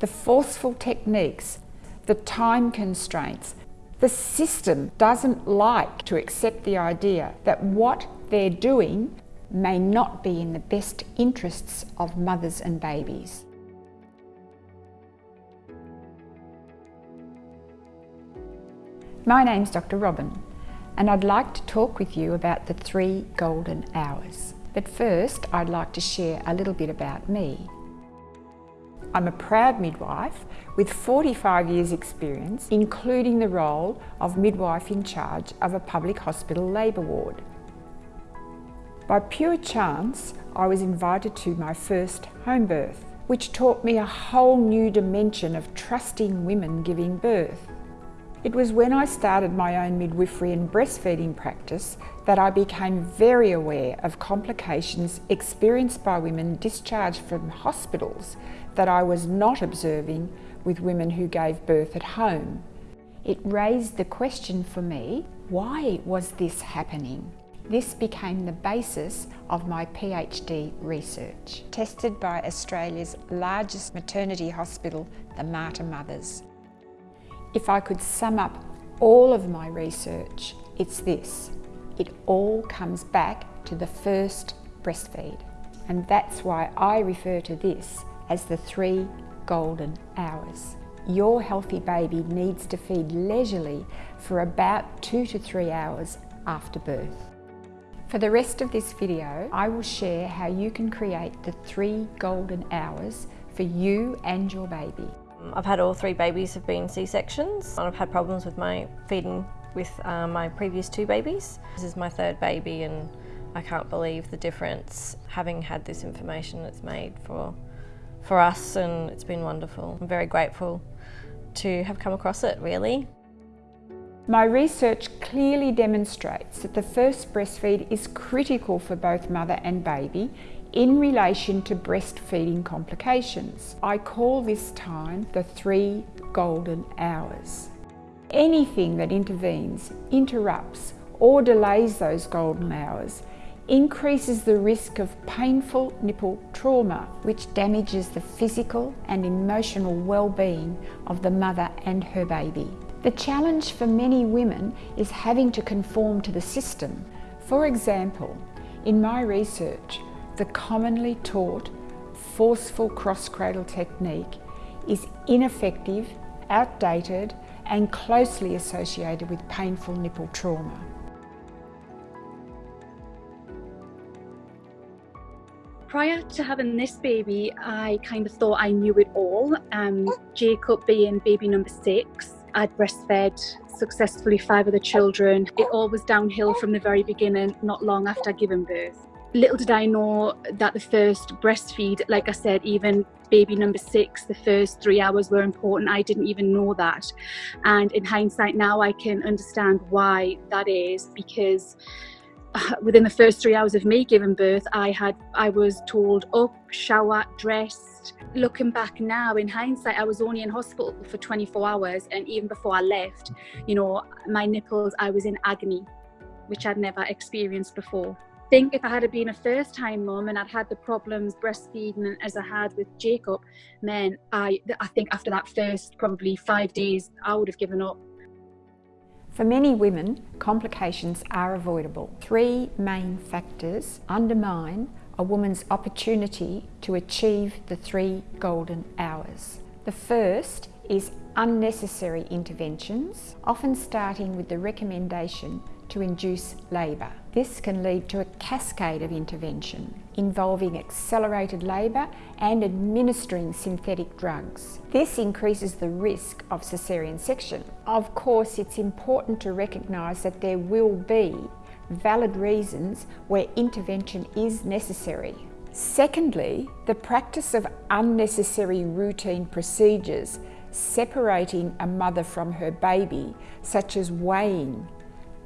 the forceful techniques, the time constraints. The system doesn't like to accept the idea that what they're doing may not be in the best interests of mothers and babies. My name's Dr Robin and I'd like to talk with you about the three golden hours. But first I'd like to share a little bit about me. I'm a proud midwife with 45 years experience, including the role of midwife in charge of a public hospital labour ward. By pure chance, I was invited to my first home birth, which taught me a whole new dimension of trusting women giving birth. It was when I started my own midwifery and breastfeeding practice that I became very aware of complications experienced by women discharged from hospitals that I was not observing with women who gave birth at home. It raised the question for me, why was this happening? This became the basis of my PhD research, tested by Australia's largest maternity hospital, the Mater Mothers. If I could sum up all of my research, it's this. It all comes back to the first breastfeed. And that's why I refer to this as the three golden hours. Your healthy baby needs to feed leisurely for about two to three hours after birth. For the rest of this video, I will share how you can create the three golden hours for you and your baby. I've had all three babies have been C-sections. I've had problems with my feeding with uh, my previous two babies. This is my third baby and I can't believe the difference having had this information it's made for, for us and it's been wonderful. I'm very grateful to have come across it really. My research clearly demonstrates that the first breastfeed is critical for both mother and baby in relation to breastfeeding complications. I call this time the three golden hours. Anything that intervenes, interrupts or delays those golden hours increases the risk of painful nipple trauma, which damages the physical and emotional well-being of the mother and her baby. The challenge for many women is having to conform to the system. For example, in my research, the commonly taught forceful cross-cradle technique is ineffective, outdated and closely associated with painful nipple trauma. Prior to having this baby, I kind of thought I knew it all. Um, Jacob being baby number six, I'd breastfed successfully five of the children. It all was downhill from the very beginning, not long after giving birth. Little did I know that the first breastfeed, like I said, even baby number six, the first three hours were important. I didn't even know that. And in hindsight now, I can understand why that is because uh, within the first three hours of me giving birth, I had I was told up, shower, dressed. Looking back now, in hindsight, I was only in hospital for 24 hours, and even before I left, you know, my nipples, I was in agony, which I'd never experienced before think if I had been a first time mum and I'd had the problems breastfeeding as I had with Jacob, then I, I think after that first probably five days, I would have given up. For many women, complications are avoidable. Three main factors undermine a woman's opportunity to achieve the three golden hours. The first is unnecessary interventions, often starting with the recommendation to induce labour. This can lead to a cascade of intervention involving accelerated labour and administering synthetic drugs. This increases the risk of caesarean section. Of course, it's important to recognise that there will be valid reasons where intervention is necessary. Secondly, the practice of unnecessary routine procedures separating a mother from her baby, such as weighing,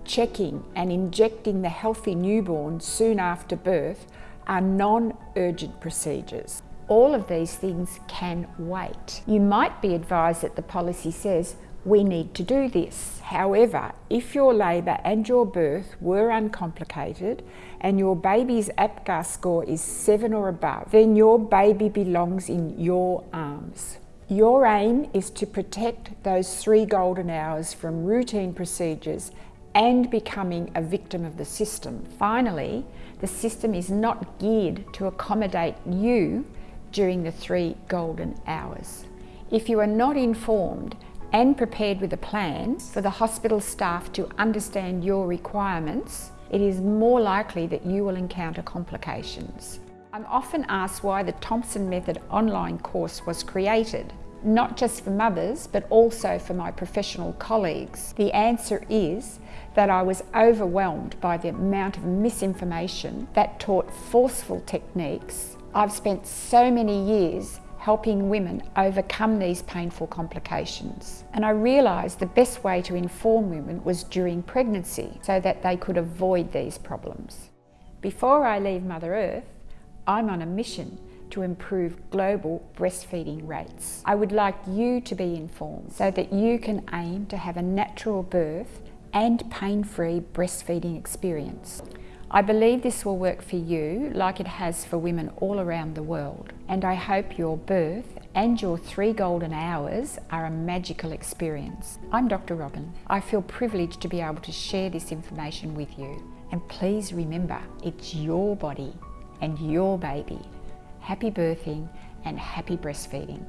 checking and injecting the healthy newborn soon after birth are non-urgent procedures. All of these things can wait. You might be advised that the policy says we need to do this. However, if your labour and your birth were uncomplicated and your baby's APGAR score is 7 or above, then your baby belongs in your arms. Your aim is to protect those three golden hours from routine procedures and becoming a victim of the system. Finally, the system is not geared to accommodate you during the three golden hours. If you are not informed and prepared with a plan for the hospital staff to understand your requirements, it is more likely that you will encounter complications. I'm often asked why the Thompson Method online course was created, not just for mothers, but also for my professional colleagues. The answer is that I was overwhelmed by the amount of misinformation that taught forceful techniques. I've spent so many years helping women overcome these painful complications. And I realised the best way to inform women was during pregnancy so that they could avoid these problems. Before I leave Mother Earth, I'm on a mission to improve global breastfeeding rates. I would like you to be informed so that you can aim to have a natural birth and pain-free breastfeeding experience. I believe this will work for you like it has for women all around the world. And I hope your birth and your three golden hours are a magical experience. I'm Dr. Robin. I feel privileged to be able to share this information with you. And please remember, it's your body and your baby. Happy birthing and happy breastfeeding.